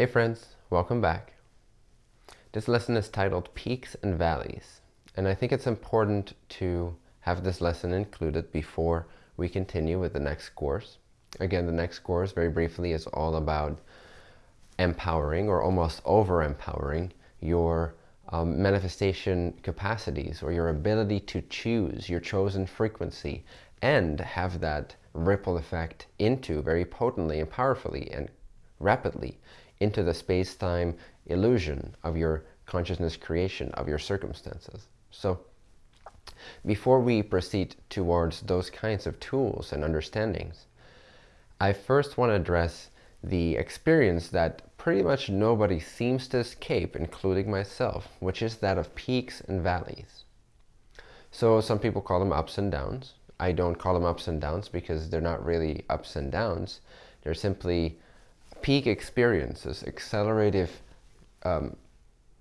Hey friends, welcome back. This lesson is titled Peaks and Valleys, and I think it's important to have this lesson included before we continue with the next course. Again, the next course, very briefly, is all about empowering or almost over-empowering your um, manifestation capacities or your ability to choose your chosen frequency and have that ripple effect into very potently and powerfully and rapidly into the space-time illusion of your consciousness creation of your circumstances. So before we proceed towards those kinds of tools and understandings, I first want to address the experience that pretty much nobody seems to escape, including myself, which is that of peaks and valleys. So some people call them ups and downs. I don't call them ups and downs because they're not really ups and downs. They're simply peak experiences, accelerative um,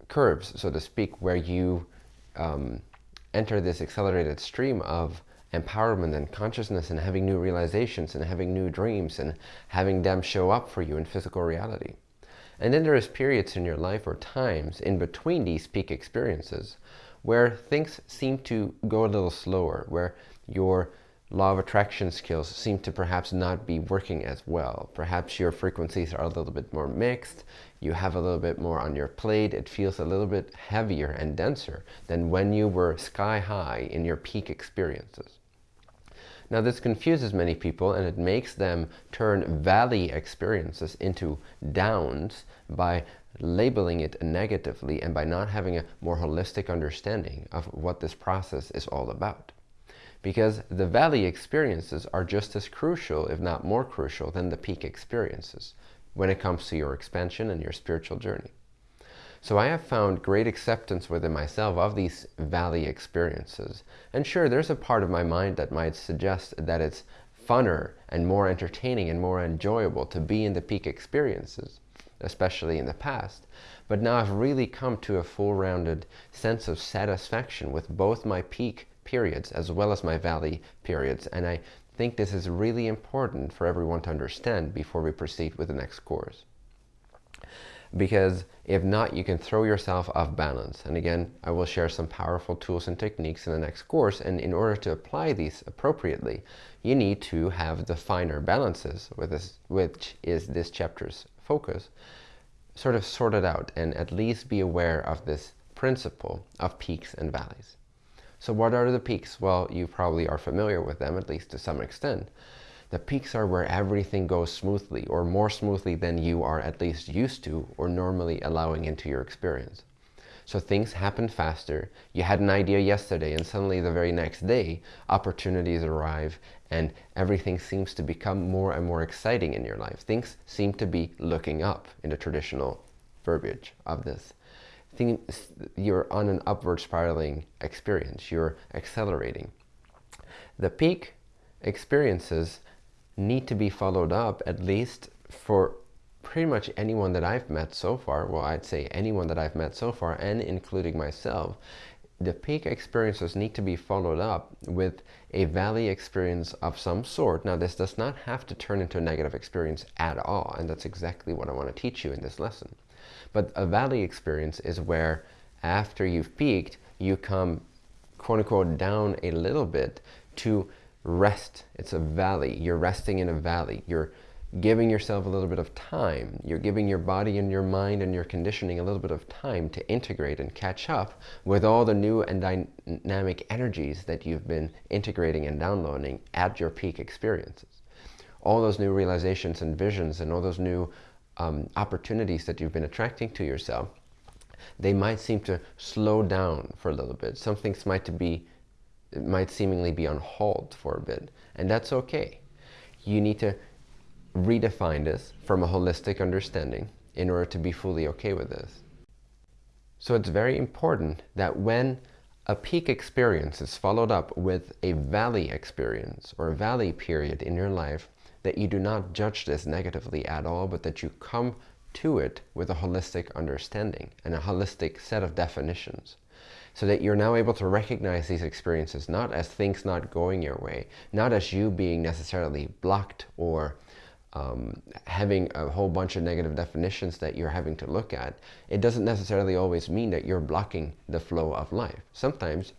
curves, so to speak, where you um, enter this accelerated stream of empowerment and consciousness and having new realizations and having new dreams and having them show up for you in physical reality. And then there is periods in your life or times in between these peak experiences where things seem to go a little slower, where your law of attraction skills seem to perhaps not be working as well. Perhaps your frequencies are a little bit more mixed, you have a little bit more on your plate, it feels a little bit heavier and denser than when you were sky high in your peak experiences. Now this confuses many people and it makes them turn valley experiences into downs by labeling it negatively and by not having a more holistic understanding of what this process is all about because the valley experiences are just as crucial, if not more crucial, than the peak experiences when it comes to your expansion and your spiritual journey. So I have found great acceptance within myself of these valley experiences. And sure, there's a part of my mind that might suggest that it's funner and more entertaining and more enjoyable to be in the peak experiences, especially in the past. But now I've really come to a full-rounded sense of satisfaction with both my peak periods as well as my valley periods. And I think this is really important for everyone to understand before we proceed with the next course. Because if not, you can throw yourself off balance. And again, I will share some powerful tools and techniques in the next course. And in order to apply these appropriately, you need to have the finer balances, with this, which is this chapter's focus, sort of sorted out and at least be aware of this principle of peaks and valleys. So what are the peaks? Well, you probably are familiar with them, at least to some extent. The peaks are where everything goes smoothly or more smoothly than you are at least used to or normally allowing into your experience. So things happen faster. You had an idea yesterday and suddenly the very next day, opportunities arrive and everything seems to become more and more exciting in your life. Things seem to be looking up in the traditional verbiage of this you're on an upward spiraling experience. You're accelerating. The peak experiences need to be followed up at least for pretty much anyone that I've met so far. Well, I'd say anyone that I've met so far and including myself. The peak experiences need to be followed up with a valley experience of some sort. Now, this does not have to turn into a negative experience at all, and that's exactly what I want to teach you in this lesson. But a valley experience is where after you've peaked, you come quote unquote down a little bit to rest. It's a valley. You're resting in a valley. You're giving yourself a little bit of time. You're giving your body and your mind and your conditioning a little bit of time to integrate and catch up with all the new and dynamic energies that you've been integrating and downloading at your peak experiences. All those new realizations and visions and all those new um, opportunities that you've been attracting to yourself, they might seem to slow down for a little bit. Some things might be, might seemingly be on hold for a bit, and that's okay. You need to redefine this from a holistic understanding in order to be fully okay with this. So it's very important that when a peak experience is followed up with a valley experience or a valley period in your life, that you do not judge this negatively at all, but that you come to it with a holistic understanding and a holistic set of definitions. So that you're now able to recognize these experiences not as things not going your way, not as you being necessarily blocked or um, having a whole bunch of negative definitions that you're having to look at, it doesn't necessarily always mean that you're blocking the flow of life. Sometimes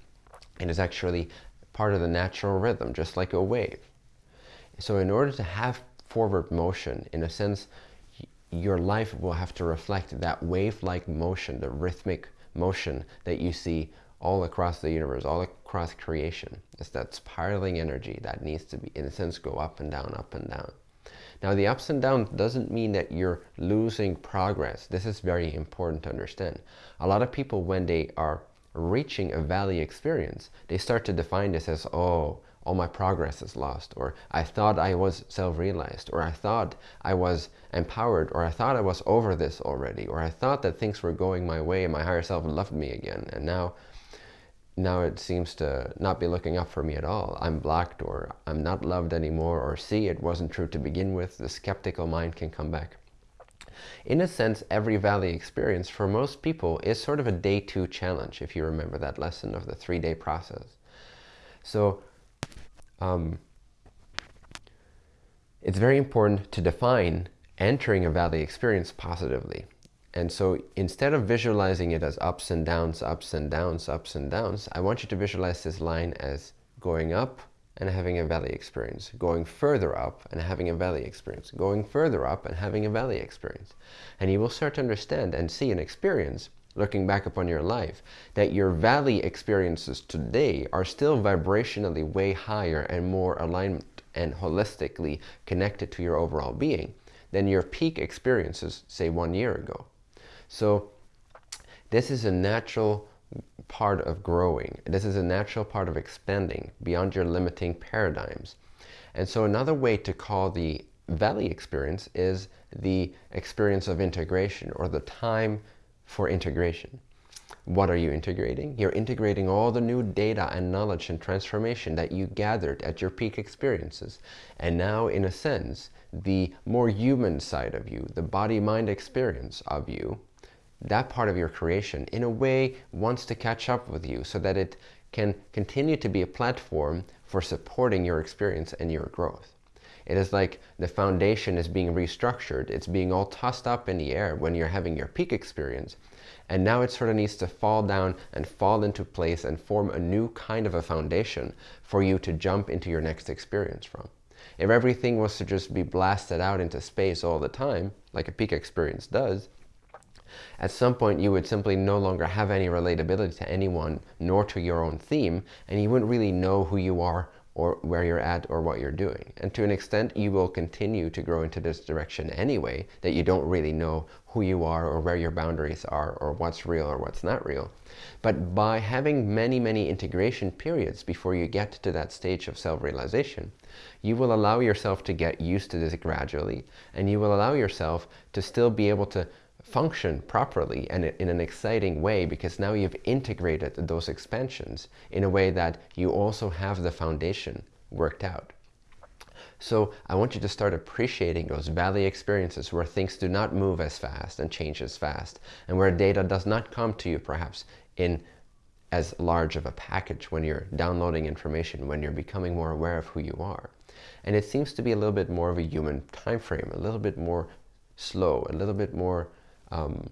it is actually part of the natural rhythm, just like a wave. So in order to have forward motion, in a sense, your life will have to reflect that wave-like motion, the rhythmic motion that you see all across the universe, all across creation. It's that spiraling energy that needs to be, in a sense, go up and down, up and down. Now the ups and downs doesn't mean that you're losing progress. This is very important to understand. A lot of people, when they are reaching a valley experience, they start to define this as, oh, all my progress is lost, or I thought I was self-realized, or I thought I was empowered, or I thought I was over this already, or I thought that things were going my way and my higher self loved me again, and now now it seems to not be looking up for me at all. I'm blocked or I'm not loved anymore or see it wasn't true to begin with. The skeptical mind can come back. In a sense, every valley experience for most people is sort of a day two challenge, if you remember that lesson of the three-day process. So um, it's very important to define entering a valley experience positively. And so instead of visualizing it as ups and downs, ups and downs, ups and downs, I want you to visualize this line as going up and having a valley experience, going further up and having a valley experience, going further up and having a valley experience. And you will start to understand and see and experience, looking back upon your life, that your valley experiences today are still vibrationally way higher and more aligned and holistically connected to your overall being than your peak experiences, say one year ago. So this is a natural part of growing. This is a natural part of expanding beyond your limiting paradigms. And so another way to call the valley experience is the experience of integration or the time for integration. What are you integrating? You're integrating all the new data and knowledge and transformation that you gathered at your peak experiences. And now, in a sense, the more human side of you, the body-mind experience of you, that part of your creation in a way wants to catch up with you so that it can continue to be a platform for supporting your experience and your growth. It is like the foundation is being restructured. It's being all tossed up in the air when you're having your peak experience. And now it sort of needs to fall down and fall into place and form a new kind of a foundation for you to jump into your next experience from. If everything was to just be blasted out into space all the time, like a peak experience does, at some point, you would simply no longer have any relatability to anyone, nor to your own theme, and you wouldn't really know who you are or where you're at or what you're doing. And to an extent, you will continue to grow into this direction anyway, that you don't really know who you are or where your boundaries are or what's real or what's not real. But by having many, many integration periods before you get to that stage of self-realization, you will allow yourself to get used to this gradually, and you will allow yourself to still be able to function properly and in an exciting way because now you've integrated those expansions in a way that you also have the foundation worked out. So I want you to start appreciating those valley experiences where things do not move as fast and change as fast and where data does not come to you perhaps in as large of a package when you're downloading information, when you're becoming more aware of who you are. And it seems to be a little bit more of a human time frame, a little bit more slow, a little bit more um,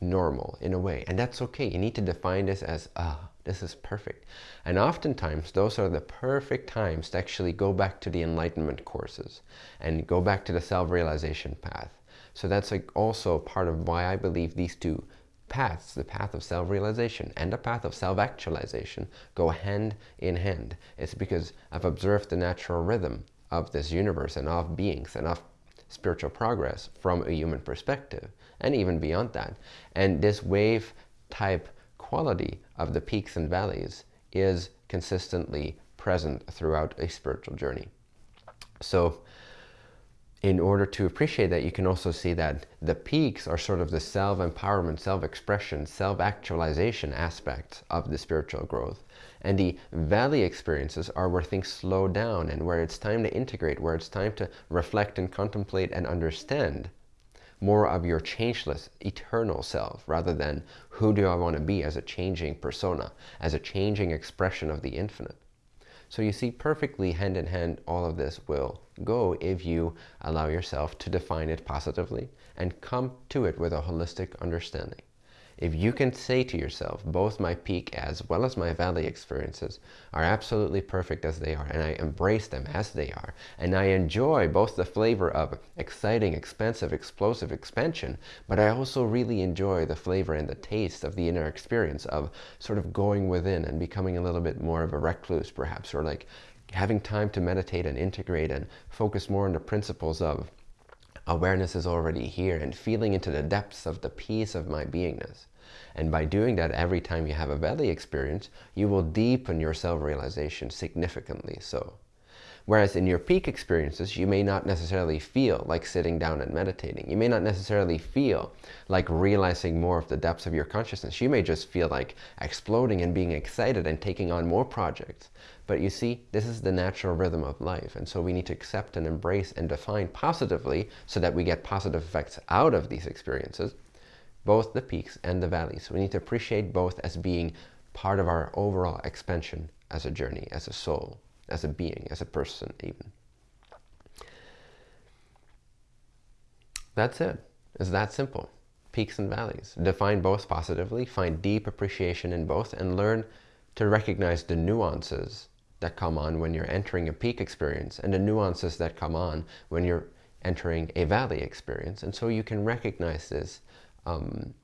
normal in a way. And that's okay. You need to define this as, ah, this is perfect. And oftentimes, those are the perfect times to actually go back to the enlightenment courses and go back to the self-realization path. So that's like also part of why I believe these two paths, the path of self-realization and the path of self-actualization, go hand in hand. It's because I've observed the natural rhythm of this universe and of beings and of spiritual progress from a human perspective and even beyond that. And this wave type quality of the peaks and valleys is consistently present throughout a spiritual journey. So in order to appreciate that, you can also see that the peaks are sort of the self-empowerment, self-expression, self-actualization aspects of the spiritual growth. And the valley experiences are where things slow down and where it's time to integrate, where it's time to reflect and contemplate and understand more of your changeless, eternal self rather than who do I want to be as a changing persona, as a changing expression of the infinite. So you see perfectly hand in hand all of this will go if you allow yourself to define it positively and come to it with a holistic understanding. If you can say to yourself, both my peak as well as my valley experiences are absolutely perfect as they are, and I embrace them as they are, and I enjoy both the flavor of exciting, expansive, explosive expansion, but I also really enjoy the flavor and the taste of the inner experience of sort of going within and becoming a little bit more of a recluse perhaps, or like having time to meditate and integrate and focus more on the principles of awareness is already here and feeling into the depths of the peace of my beingness. And by doing that every time you have a valley experience, you will deepen your self-realization significantly so. Whereas in your peak experiences, you may not necessarily feel like sitting down and meditating. You may not necessarily feel like realizing more of the depths of your consciousness. You may just feel like exploding and being excited and taking on more projects. But you see, this is the natural rhythm of life. And so we need to accept and embrace and define positively so that we get positive effects out of these experiences, both the peaks and the valleys. We need to appreciate both as being part of our overall expansion as a journey, as a soul as a being, as a person even. That's it. It's that simple. Peaks and valleys. Define both positively, find deep appreciation in both, and learn to recognize the nuances that come on when you're entering a peak experience and the nuances that come on when you're entering a valley experience. And so you can recognize this um,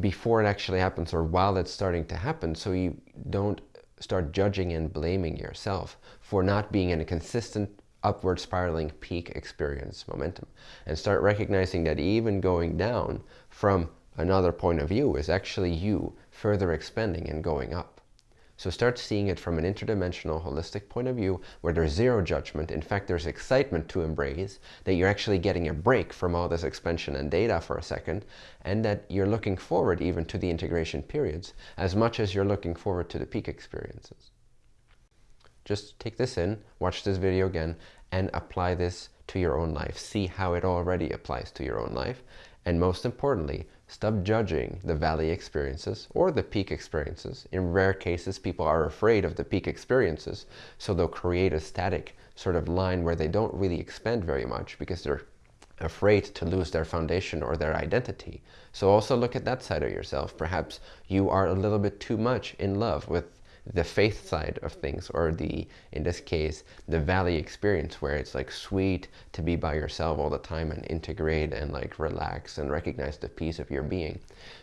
before it actually happens or while it's starting to happen so you don't start judging and blaming yourself for not being in a consistent upward spiraling peak experience momentum and start recognizing that even going down from another point of view is actually you further expanding and going up. So start seeing it from an interdimensional, holistic point of view where there's zero judgment. In fact, there's excitement to embrace, that you're actually getting a break from all this expansion and data for a second, and that you're looking forward even to the integration periods as much as you're looking forward to the peak experiences. Just take this in, watch this video again, and apply this to your own life. See how it already applies to your own life. And most importantly, Stop judging the valley experiences or the peak experiences. In rare cases, people are afraid of the peak experiences, so they'll create a static sort of line where they don't really expand very much because they're afraid to lose their foundation or their identity. So also look at that side of yourself. Perhaps you are a little bit too much in love with the faith side of things or the in this case the valley experience where it's like sweet to be by yourself all the time and integrate and like relax and recognize the peace of your being.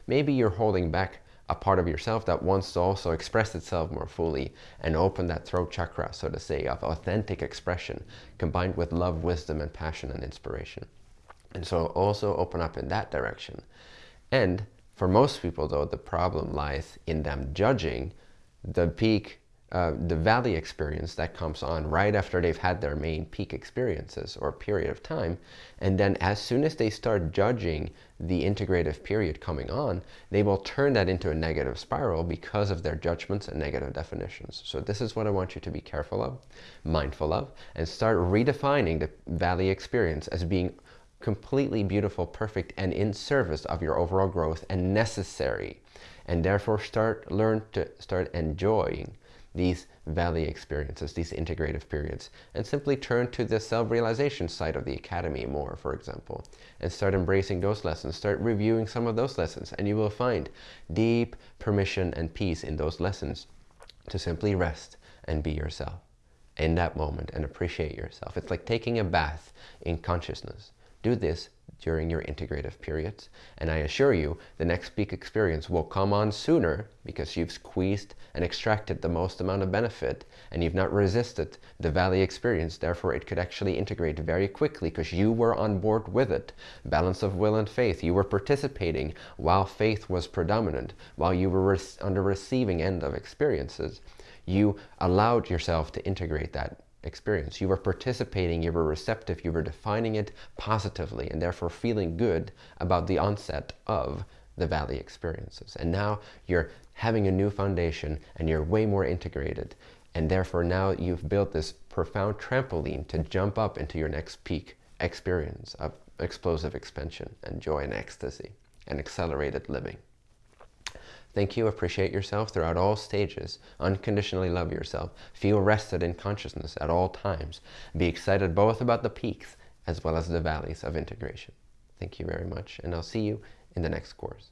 Maybe you're holding back a part of yourself that wants to also express itself more fully and open that throat chakra so to say of authentic expression combined with love wisdom and passion and inspiration. And so also open up in that direction. And for most people though the problem lies in them judging the peak, uh, the valley experience that comes on right after they've had their main peak experiences or period of time. And then as soon as they start judging the integrative period coming on, they will turn that into a negative spiral because of their judgments and negative definitions. So this is what I want you to be careful of, mindful of, and start redefining the valley experience as being completely beautiful, perfect, and in service of your overall growth and necessary and therefore start learn to start enjoying these valley experiences, these integrative periods, and simply turn to the self-realization side of the academy more, for example, and start embracing those lessons, start reviewing some of those lessons, and you will find deep permission and peace in those lessons to simply rest and be yourself in that moment and appreciate yourself. It's like taking a bath in consciousness. Do this during your integrative periods. And I assure you, the next peak experience will come on sooner because you've squeezed and extracted the most amount of benefit and you've not resisted the valley experience. Therefore, it could actually integrate very quickly because you were on board with it. Balance of will and faith. You were participating while faith was predominant, while you were on the receiving end of experiences. You allowed yourself to integrate that experience. You were participating, you were receptive, you were defining it positively and therefore feeling good about the onset of the valley experiences. And now you're having a new foundation and you're way more integrated. And therefore now you've built this profound trampoline to jump up into your next peak experience of explosive expansion and joy and ecstasy and accelerated living. Thank you. Appreciate yourself throughout all stages. Unconditionally love yourself. Feel rested in consciousness at all times. Be excited both about the peaks as well as the valleys of integration. Thank you very much, and I'll see you in the next course.